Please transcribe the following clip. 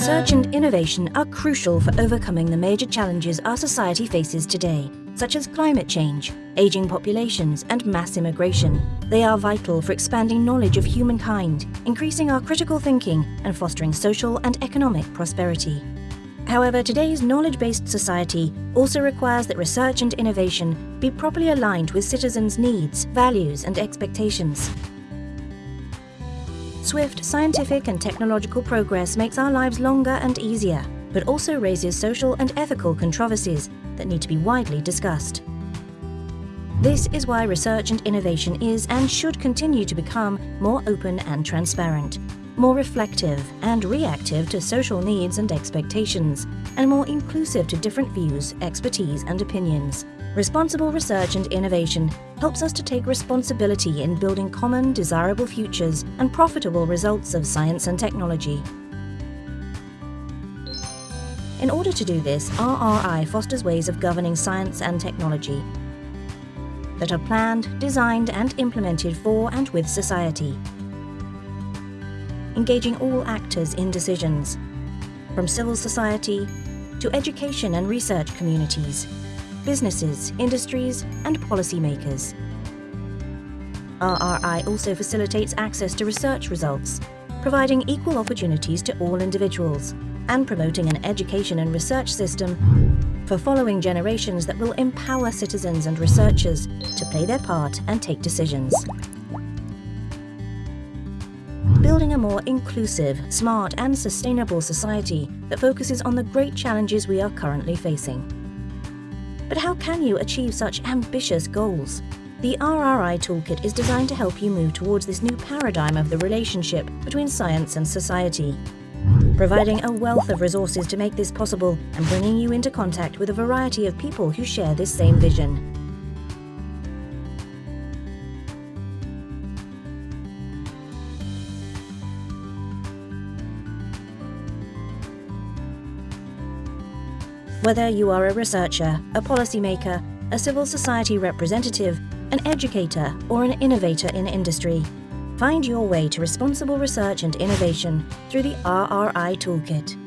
Research and innovation are crucial for overcoming the major challenges our society faces today, such as climate change, aging populations and mass immigration. They are vital for expanding knowledge of humankind, increasing our critical thinking and fostering social and economic prosperity. However, today's knowledge-based society also requires that research and innovation be properly aligned with citizens' needs, values and expectations. Swift scientific and technological progress makes our lives longer and easier, but also raises social and ethical controversies that need to be widely discussed. This is why research and innovation is and should continue to become more open and transparent, more reflective and reactive to social needs and expectations, and more inclusive to different views, expertise and opinions. Responsible research and innovation helps us to take responsibility in building common, desirable futures and profitable results of science and technology. In order to do this, RRI fosters ways of governing science and technology that are planned, designed and implemented for and with society. Engaging all actors in decisions, from civil society to education and research communities, businesses, industries and policymakers. RRI also facilitates access to research results, providing equal opportunities to all individuals and promoting an education and research system for following generations that will empower citizens and researchers to play their part and take decisions. Building a more inclusive, smart and sustainable society that focuses on the great challenges we are currently facing. But how can you achieve such ambitious goals? The RRI Toolkit is designed to help you move towards this new paradigm of the relationship between science and society, providing a wealth of resources to make this possible and bringing you into contact with a variety of people who share this same vision. Whether you are a researcher, a policymaker, a civil society representative, an educator or an innovator in industry, find your way to responsible research and innovation through the RRI Toolkit.